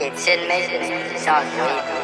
que Selmez sans